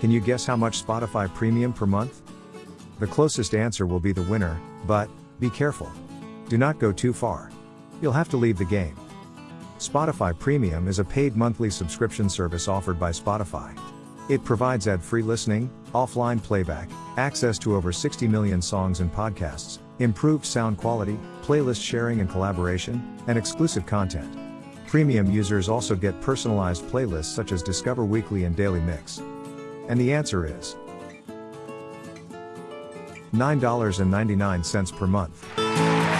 Can you guess how much Spotify Premium per month? The closest answer will be the winner, but, be careful. Do not go too far. You'll have to leave the game. Spotify Premium is a paid monthly subscription service offered by Spotify. It provides ad free listening, offline playback, access to over 60 million songs and podcasts, improved sound quality, playlist sharing and collaboration, and exclusive content. Premium users also get personalized playlists such as Discover Weekly and Daily Mix. And the answer is $9.99 per month.